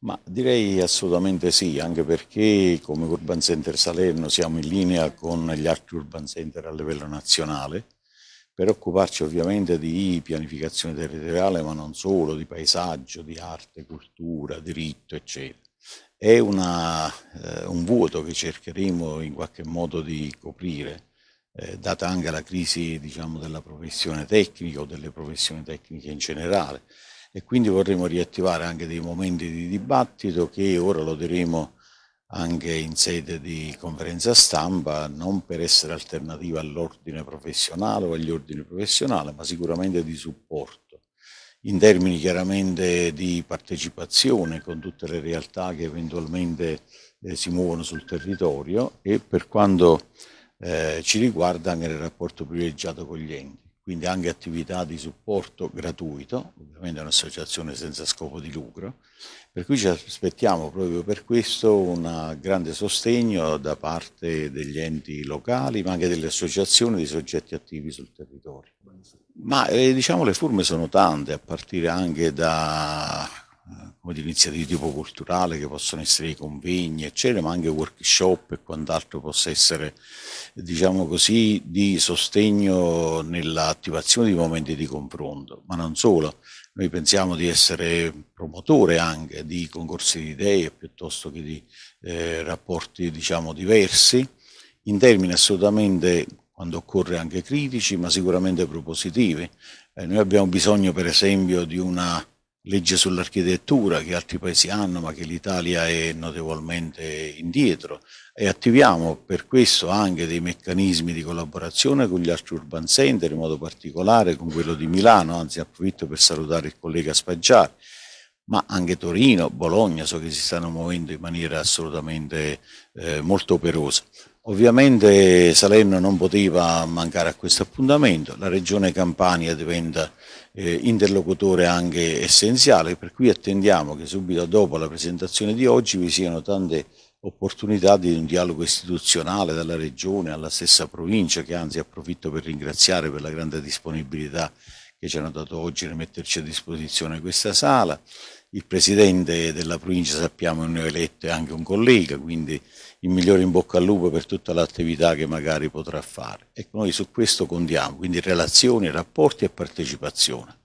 Ma direi assolutamente sì, anche perché come Urban Center Salerno siamo in linea con gli altri Urban Center a livello nazionale per occuparci ovviamente di pianificazione territoriale, ma non solo, di paesaggio, di arte, cultura, diritto, eccetera. È una, eh, un vuoto che cercheremo in qualche modo di coprire, eh, data anche la crisi diciamo, della professione tecnica o delle professioni tecniche in generale e quindi vorremmo riattivare anche dei momenti di dibattito che ora lo diremo anche in sede di conferenza stampa, non per essere alternativa all'ordine professionale o agli ordini professionali, ma sicuramente di supporto, in termini chiaramente di partecipazione con tutte le realtà che eventualmente eh, si muovono sul territorio e per quanto eh, ci riguarda anche nel rapporto privilegiato con gli enti quindi anche attività di supporto gratuito, ovviamente è un'associazione senza scopo di lucro, per cui ci aspettiamo proprio per questo un grande sostegno da parte degli enti locali, ma anche delle associazioni di soggetti attivi sul territorio. Ma eh, diciamo le forme sono tante, a partire anche da come iniziative di tipo culturale che possono essere i convegni, eccetera, ma anche workshop e quant'altro possa essere, diciamo così, di sostegno nell'attivazione di momenti di confronto, ma non solo. Noi pensiamo di essere promotore anche di concorsi di idee piuttosto che di eh, rapporti, diciamo, diversi, in termini assolutamente, quando occorre, anche critici, ma sicuramente propositivi. Eh, noi abbiamo bisogno, per esempio, di una legge sull'architettura che altri paesi hanno ma che l'Italia è notevolmente indietro. E attiviamo per questo anche dei meccanismi di collaborazione con gli altri urban center, in modo particolare con quello di Milano, anzi approfitto per salutare il collega Spaggiari, ma anche Torino, Bologna, so che si stanno muovendo in maniera assolutamente eh, molto operosa. Ovviamente Salerno non poteva mancare a questo appuntamento, la regione Campania diventa eh, interlocutore anche essenziale, per cui attendiamo che subito dopo la presentazione di oggi vi siano tante opportunità di un dialogo istituzionale dalla regione alla stessa provincia, che anzi approfitto per ringraziare per la grande disponibilità che ci hanno dato oggi nel metterci a disposizione questa sala. Il presidente della provincia sappiamo è un neoeletto e anche un collega, quindi il migliore in bocca al lupo per tutta l'attività che magari potrà fare. Ecco, noi su questo contiamo, quindi relazioni, rapporti e partecipazione.